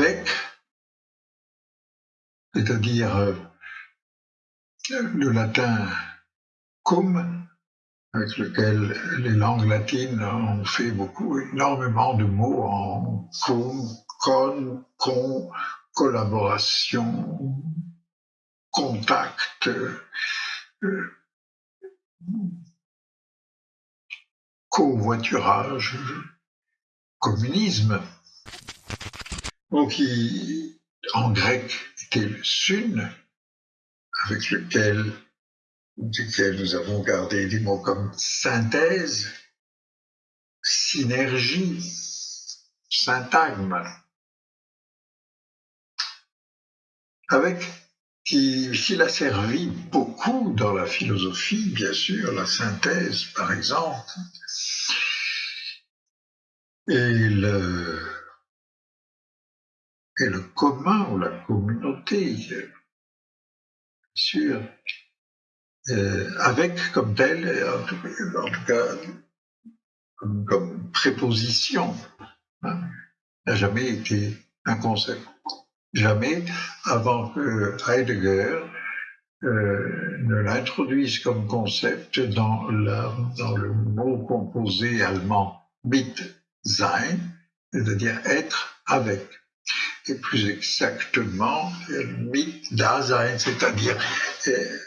Avec, c'est-à-dire euh, le latin cum, avec lequel les langues latines ont fait beaucoup, énormément de mots en cum, con, con, collaboration, contact, euh, covoiturage, communisme. Donc, en grec, était le sun, avec lequel, duquel nous avons gardé des mots comme synthèse, synergie, syntagme, avec qui, s'il a servi beaucoup dans la philosophie, bien sûr, la synthèse par exemple, et le, et le commun ou la communauté, bien sûr, euh, avec comme tel, en tout, cas comme, préposition, hein, n'a jamais été un concept. Jamais avant que Heidegger euh, ne l'introduise comme concept dans, dans le mot composé allemand mit sein, c'est-à-dire être avec et plus exactement mit Dasein, c'est-à-dire euh,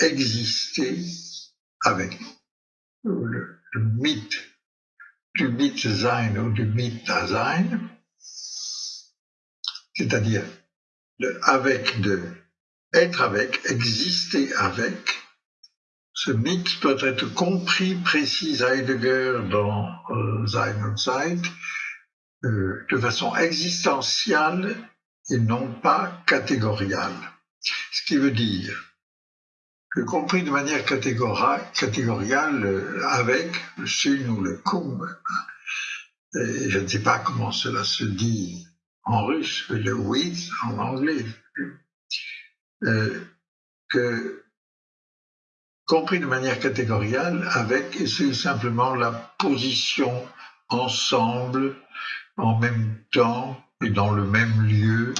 exister avec. Le, mythe du mit sein ou du mit Dasein, c'est-à-dire avec de être avec, exister avec. Ce mythe peut être compris, précise Heidegger dans euh, Sein und Zeit, euh, de façon existentielle et non pas catégoriale. Ce qui veut dire que compris de manière catégoriale euh, avec le sun ou le kum, et je ne sais pas comment cela se dit en russe, le with en anglais, euh, que compris de manière catégoriale avec, et c'est simplement la position ensemble en même temps et dans le même lieu,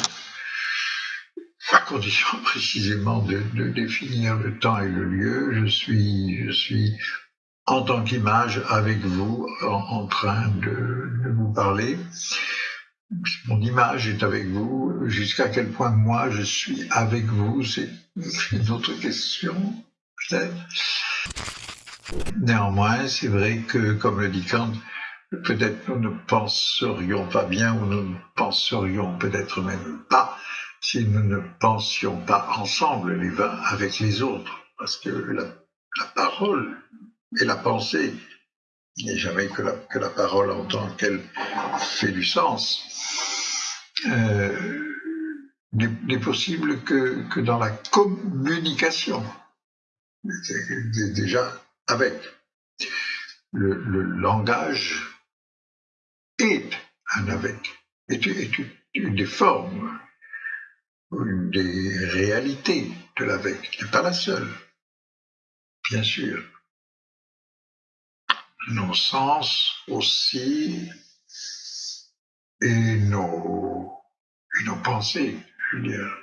à condition précisément de, définir le temps et le lieu. Je suis, je suis en tant qu'image avec vous en, train de, vous parler. Mon image est avec vous. Jusqu'à quel point moi je suis avec vous, c'est une autre question, peut-être. Néanmoins, c'est vrai que, comme le dit Kant, peut-être nous ne penserions pas bien ou nous ne penserions peut-être même pas si nous ne pensions pas ensemble les uns avec les autres. Parce que la, parole et la pensée, il n'est jamais que la, que la, parole en tant qu'elle fait du sens, euh, n'est possible que, que dans la communication. Déjà avec le, le langage est un avec, est, une des formes, une des réalités de l'avec, n'est pas la seule, bien sûr. Nos sens aussi et nos, et nos pensées, je veux dire.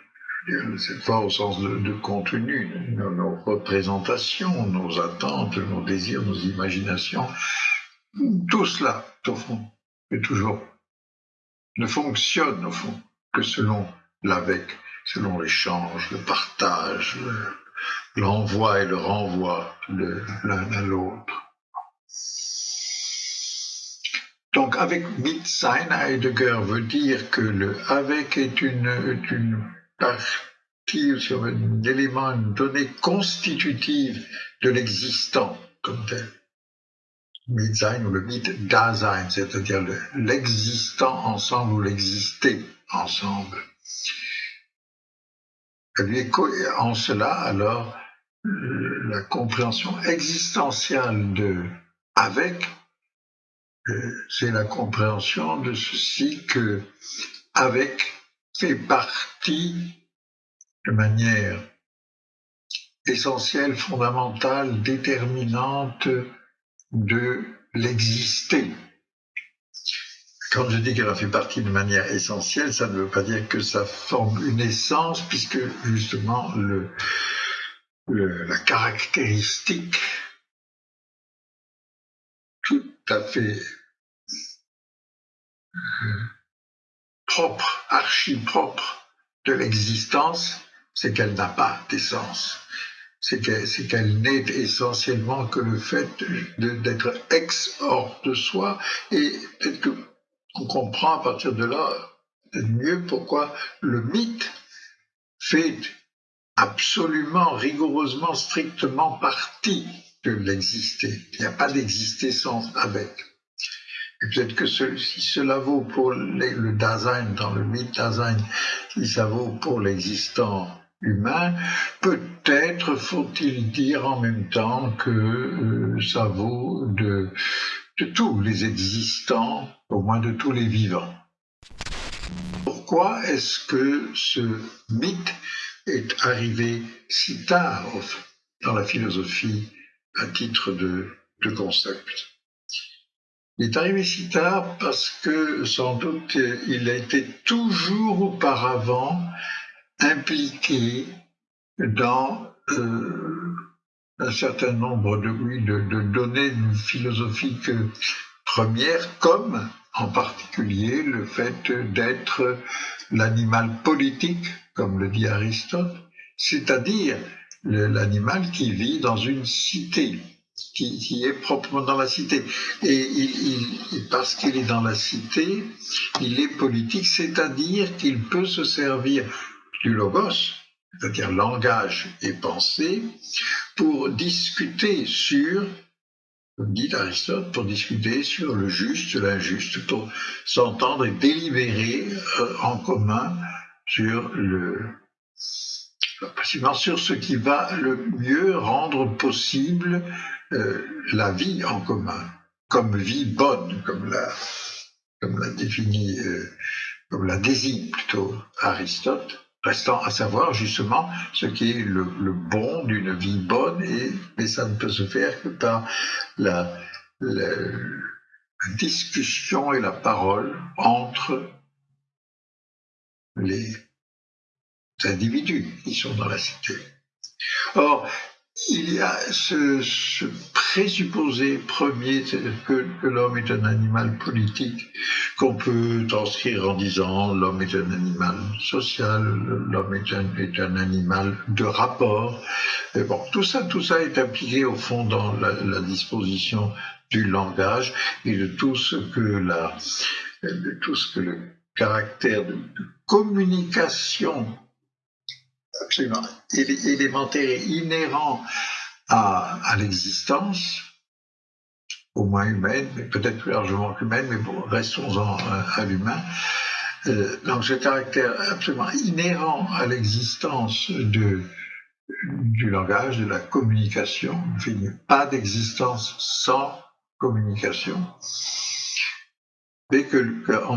C'est pas au sens de, contenu, nos, nos, représentations, nos attentes, nos désirs, nos imaginations, tout cela, au fond, mais toujours, ne fonctionne au fond que selon l'avec, selon l'échange, le partage, l'envoi et le renvoi l'un à l'autre. Donc avec sein Heidegger veut dire que le avec est une, une partie sur un élément, une donnée constitutive de l'existant comme tel. Mitsein ou le mythe Dasein, c'est-à-dire l'existant ensemble ou l'exister ensemble. En cela, alors, la compréhension existentielle de avec, euh, c'est la compréhension de ceci que avec fait partie de manière essentielle, fondamentale, déterminante de l'exister. Quand je dis qu'elle en fait partie de manière essentielle, ça ne veut pas dire que ça forme une essence, puisque justement la caractéristique tout à fait euh, propre, archi-propre de l'existence, c'est qu'elle n'a pas d'essence. C'est qu'elle n'est essentiellement que le fait d'être ex hors de soi et peut-être qu'on comprend à partir de là mieux pourquoi le mythe fait absolument, rigoureusement, strictement partie de l'exister. Il n'y a pas d'exister sans avec. Et peut-être que si cela vaut pour le Dasein, dans le mythe Dasein, si ça vaut pour l'existant humain, peut-être faut-il dire en même temps que euh, ça vaut de, de tous les existants, au moins de tous les vivants. Pourquoi est-ce que ce mythe est arrivé si tard dans la philosophie à titre de, concept? Il est arrivé si tard parce que sans doute il a été toujours auparavant impliqué dans euh, un certain nombre de, de données philosophiques premières, comme en particulier le fait d'être l'animal politique comme le dit Aristote, c'est-à-dire l'animal qui vit dans une cité, qui, est proprement dans la cité. Et parce qu'il est dans la cité, il est politique, c'est-à-dire qu'il peut se servir du logos, c'est-à-dire langage et pensée, pour discuter sur, comme dit Aristote, pour discuter sur le juste, l'injuste, pour s'entendre et délibérer euh, en commun sur le sur ce qui va le mieux rendre possible euh, la vie en commun, comme vie bonne, comme la, comme la définit, euh, comme la désigne plutôt Aristote, restant à savoir justement ce qui est le, bon d'une vie bonne, et, mais ça ne peut se faire que par la, discussion et la parole entre les individus qui sont dans la cité. Il y a ce, présupposé premier que, l'homme est un animal politique qu'on peut transcrire en disant l'homme est un animal social, l'homme est un, est un, animal de rapport. Et bon, tout ça, tout ça est impliqué au fond dans la disposition du langage et de tout ce que la, de tout ce que le caractère de communication absolument élémentaire inhérent à, l'existence, au moins humaine, mais peut-être plus largement humaine, mais bon, restons-en à, l'humain. Euh, donc ce caractère absolument inhérent à l'existence du langage, de la communication, il n'y a pas d'existence sans communication, mais que,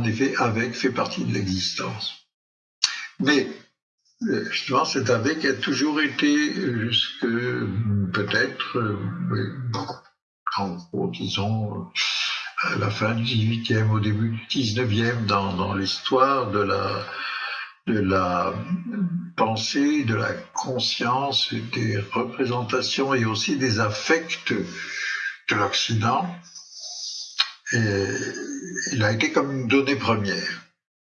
effet, avec fait partie de l'existence. Mais Justement, cet avec a toujours été jusque peut-être, en gros, disons, à la fin du 18e, au début du 19e, dans, dans l'histoire de la, de la pensée, de la conscience, des représentations et aussi des affects de l'Occident. Il a été comme une donnée première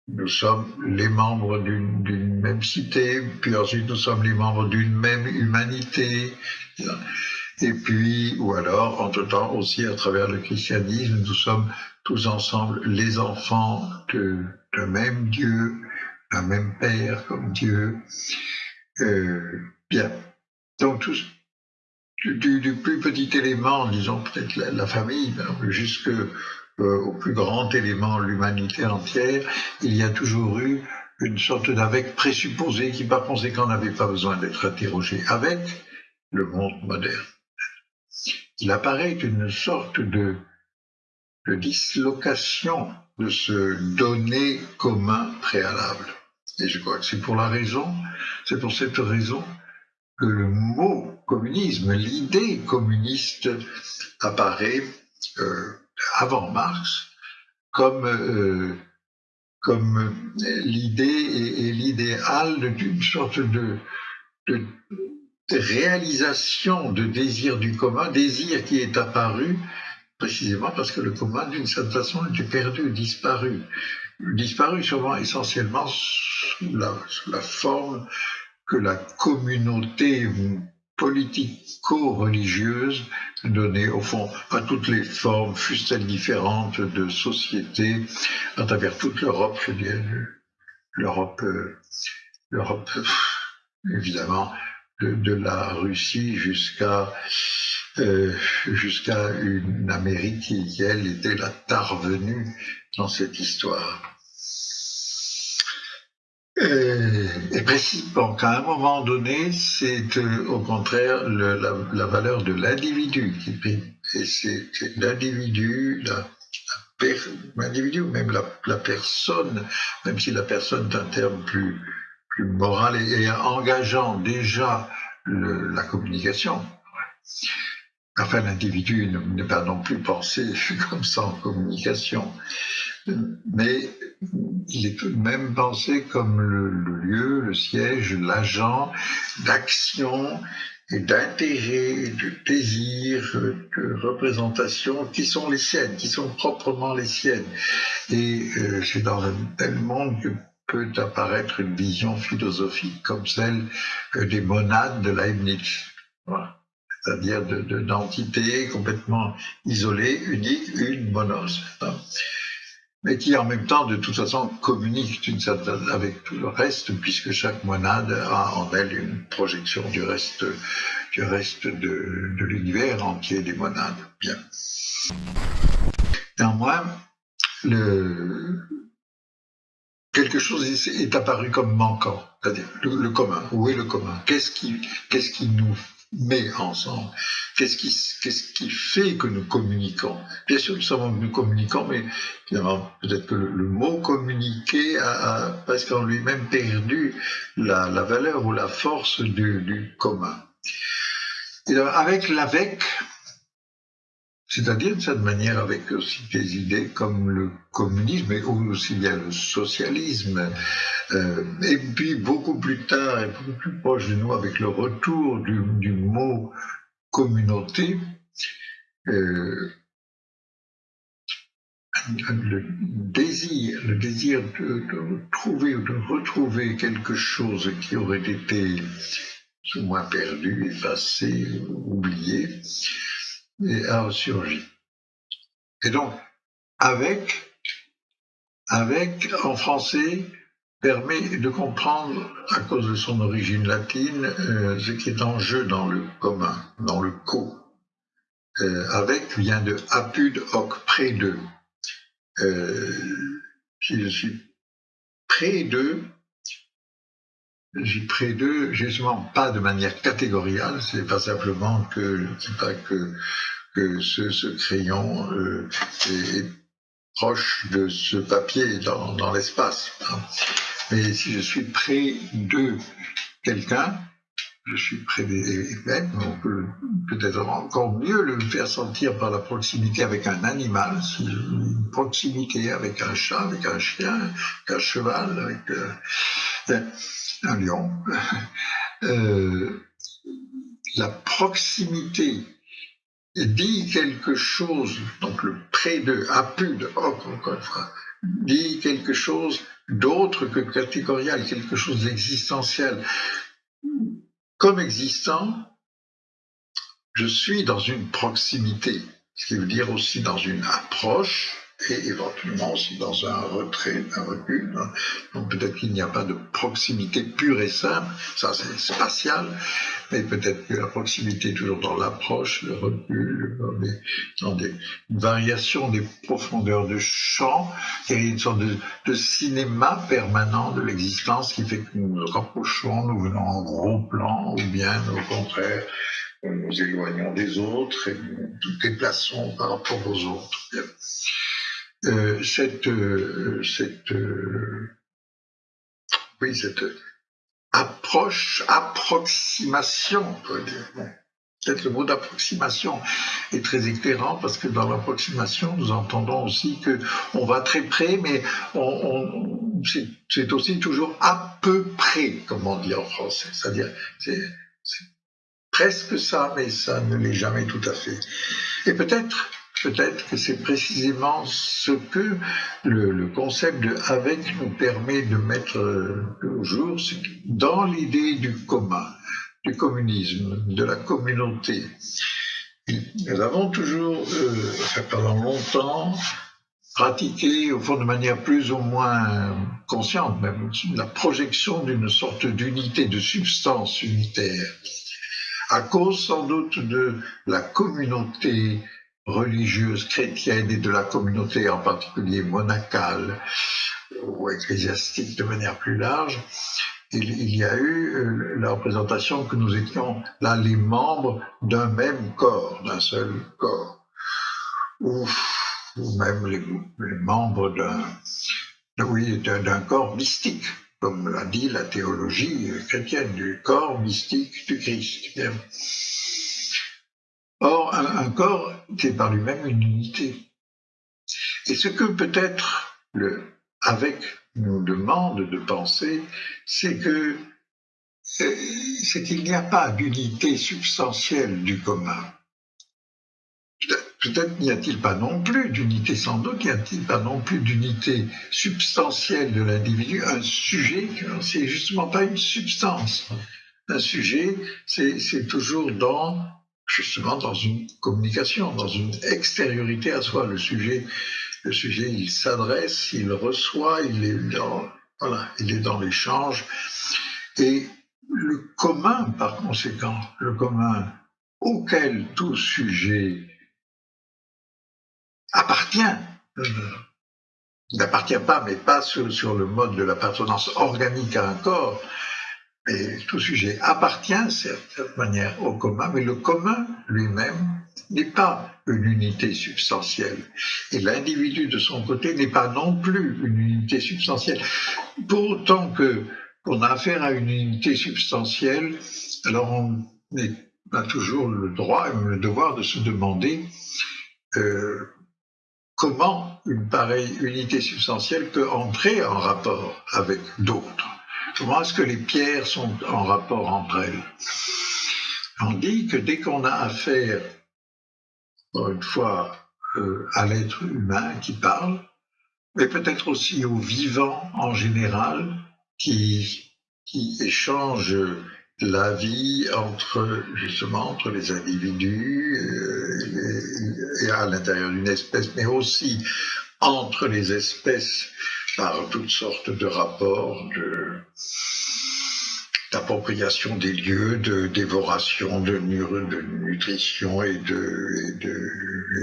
nous sommes les membres d'une même cité, puis ensuite nous sommes les membres d'une même humanité, et puis, ou alors, entre-temps aussi à travers le christianisme, nous sommes tous ensemble les enfants d'un même Dieu, d'un même Père comme Dieu. Euh, bien, donc tous, du, plus petit élément, disons peut-être la, la famille, jusque au plus grand élément, l'humanité entière, il y a toujours eu une sorte d'avec présupposé qui par conséquent n'avait pas besoin d'être interrogé avec le monde moderne. Il apparaît une sorte de, de dislocation de ce donné commun préalable. Et je crois que c'est pour la raison, c'est pour cette raison que le mot communisme, l'idée communiste apparaît euh, avant Marx comme, euh, comme l'idée et, l'idéal d'une sorte de, réalisation de désir du commun, désir qui est apparu précisément parce que le commun, d'une certaine façon, était perdu, disparu. Disparu souvent essentiellement sous la, sous la forme que la communauté politico-religieuse donnait au fond à toutes les formes, fussent-elles différentes, de société à travers toute l'Europe, je dirais, l'Europe, euh, l'Europe, évidemment, de, la Russie jusqu'à euh, jusqu'à une Amérique qui, elle, était la tarvenue dans cette histoire. Euh, et, précisément qu'à un moment donné, c'est euh, au contraire la, valeur de l'individu qui prime. Et c'est l'individu, l'individu, même la, personne, même si la personne est un terme plus, moral et, engageant déjà la communication. Enfin, l'individu n'est pas non plus pensé comme ça en communication mais il est tout de même pensé comme le, lieu, le siège, l'agent d'action et d'intérêt, de désir, de représentation qui sont les siennes, qui sont proprement les siennes. Et euh, c'est dans un tel monde que peut apparaître une vision philosophique comme celle euh, des monades de Leibniz. C'est-à-dire d'entités complètement isolées, uniques, une monos mais qui en même temps, de toute façon, communique certaine, avec tout le reste, puisque chaque monade a en elle une projection du reste, du reste de, l'univers entier des monades. Bien. Néanmoins, quelque chose est apparu comme manquant, c'est-à-dire le, commun. Où est le commun? Qu'est-ce qui, qui nous met ensemble Qu'est-ce qui, fait que nous communiquons? Bien sûr, nous savons que nous communiquons, mais finalement, peut-être que le, mot communiquer a, presque en lui-même perdu la, valeur ou la force du, commun. Et avec l'avec, c'est-à-dire de cette manière avec aussi des idées comme le communisme, mais aussi bien le socialisme, euh, et puis beaucoup plus tard et beaucoup plus proche de nous avec le retour du, mot communauté, euh, le désir, le désir de, de, trouver ou de retrouver quelque chose qui aurait été plus ou moins perdu, effacé, oublié, et a ressurgi. Et donc, avec, avec, en français, permet de comprendre, à cause de son origine latine, euh, ce qui est en jeu dans le commun, dans le co. Euh, avec vient de apud hoc, près. Euh, si je suis près d'eux, je suis près d'eux, justement pas de manière catégoriale, c'est pas simplement que, pas que, que ce, crayon euh, est, proche de ce papier dans, dans l'espace. Hein. Mais si je suis près de quelqu'un, je suis près des mêmes, on peut peut-être encore mieux le faire sentir par la proximité avec un animal, une proximité avec un chat, avec un chien, avec un cheval, avec euh, un lion. Euh, la proximité dit quelque chose, donc le près de, de encore une fois, dit quelque chose d'autre que catégorial, quelque chose d'existentiel. Comme existant, je suis dans une proximité, ce qui veut dire aussi dans une approche et éventuellement aussi dans un retrait, un recul. Donc peut-être qu'il n'y a pas de proximité pure et simple, ça c'est spatial, mais peut-être que la proximité est toujours dans l'approche, le recul, dans, des, une variation des profondeurs de champ, il y a une sorte de, de cinéma permanent de l'existence qui fait que nous nous rapprochons, nous venons en gros plan, ou bien au contraire, nous nous éloignons des autres et nous déplaçons par rapport aux autres. Euh, cette, euh, cette, euh, oui, cette approche, approximation, Peut-être le mot d'approximation est très éclairant parce que dans l'approximation, nous entendons aussi que on va très près, mais c'est aussi toujours à peu près, comme on dit en français. C'est-à-dire, c'est presque ça, mais ça ne l'est jamais tout à fait. Et peut-être peut-être que c'est précisément ce que le, concept de avec nous permet de mettre au jour dans l'idée du commun, du communisme, de la communauté. Nous avons toujours, euh, pendant longtemps, pratiqué, au fond de manière plus ou moins consciente même, la projection d'une sorte d'unité, de substance unitaire, à cause sans doute de la communauté religieuse chrétienne et de la communauté en particulier monacale ou ecclésiastique de manière plus large, il, y a eu euh, la représentation que nous étions là les membres d'un même corps, d'un seul corps, ou, même les, membres d'un corps mystique, comme l'a dit la théologie chrétienne, du corps mystique du Christ. Un, corps, c'est par lui-même une unité. Et ce que peut-être le avec nous demande de penser, c'est que c'est qu'il n'y a pas d'unité substantielle du commun. Peut-être n'y a-t-il pas non plus d'unité, sans doute n'y a-t-il pas non plus d'unité substantielle de l'individu. Un sujet, c'est justement pas une substance. Un sujet, c'est toujours dans justement dans une communication, dans une extériorité à soi. Le sujet, le sujet, il s'adresse, il reçoit, il est dans, voilà, l'échange. Et le commun, par conséquent, le commun auquel tout sujet appartient, n'appartient pas, mais pas sur, sur le mode de l'appartenance organique à un corps, tout sujet appartient, de cette manière, au commun, mais le commun lui-même n'est pas une unité substantielle. Et l'individu, de son côté, n'est pas non plus une unité substantielle. Pour autant qu'on a affaire à une unité substantielle, alors on a toujours le droit et le devoir de se demander euh, comment une pareille unité substantielle peut entrer en rapport avec d'autres. Comment est-ce que les pierres sont en rapport entre elles. On dit que dès qu'on a affaire, encore une fois, euh, à l'être humain qui parle, mais peut-être aussi au vivant en général, qui, qui échange la vie entre justement entre les individus euh, et à l'intérieur d'une espèce, mais aussi entre les espèces par toutes sortes de rapports d'appropriation des lieux, de dévoration, de, de nutrition et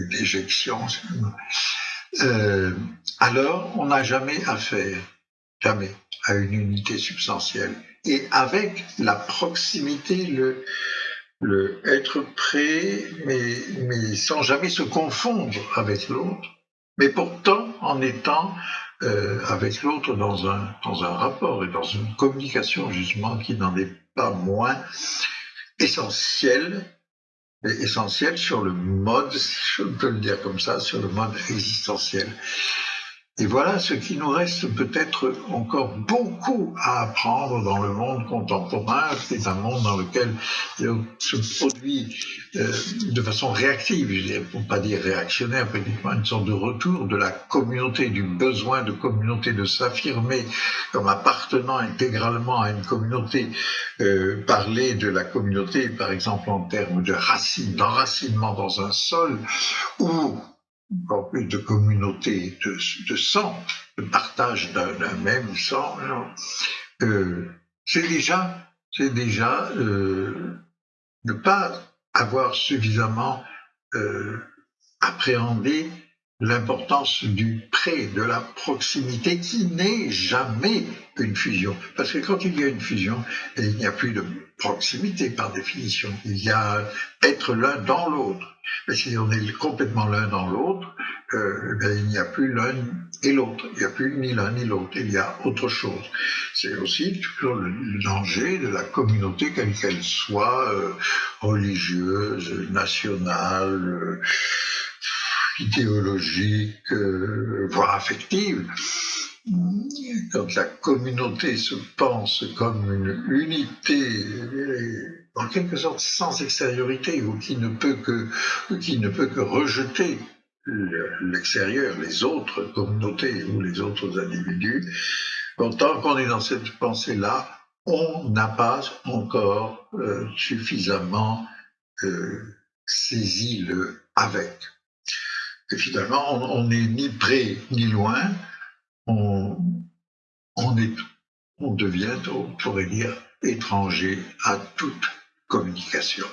d'éjection. Euh, alors, on n'a jamais affaire, jamais, à une unité substantielle. Et avec la proximité, le, être mais, mais sans jamais se confondre avec l'autre, mais pourtant en étant euh, avec l'autre dans un, dans un rapport et dans une communication justement qui n'en est pas moins essentielle, essentielle sur le mode, si je peux le dire comme ça, sur le mode existentiel. Et voilà ce qui nous reste peut-être encore beaucoup à apprendre dans le monde contemporain. C'est un monde dans lequel se produit euh, de façon réactive, pour pas dire réactionnaire, pratiquement une sorte de retour de la communauté, du besoin de communauté de s'affirmer comme appartenant intégralement à une communauté. Euh, parler de la communauté, par exemple en termes de racines, d'enracinement dans un sol, ou encore plus de communauté de, sang, de partage d'un même sang, euh, c'est déjà, c'est déjà euh, ne pas avoir suffisamment euh, appréhendé l'importance du près, de la proximité qui n'est jamais une fusion. Parce que quand il y a une fusion, il n'y a plus de proximité par définition. Il y a être l'un dans l'autre. Mais si on est complètement l'un dans l'autre, euh, eh il n'y a plus l'un et l'autre. Il n'y a plus ni l'un ni l'autre. Il y a autre chose. C'est aussi toujours le, danger de la communauté, quelle qu'elle soit, euh, religieuse, nationale, euh, idéologique, voire affective. Quand la communauté se pense comme une unité, en quelque sorte sans extériorité, ou qui ne peut que, rejeter l'extérieur, les autres communautés ou les autres individus, tant qu'on est dans cette pensée-là, on n'a pas encore euh, suffisamment euh, saisi le avec. Et finalement, on n'est ni près ni loin, on, on devient, on pourrait dire, étranger à toute communication.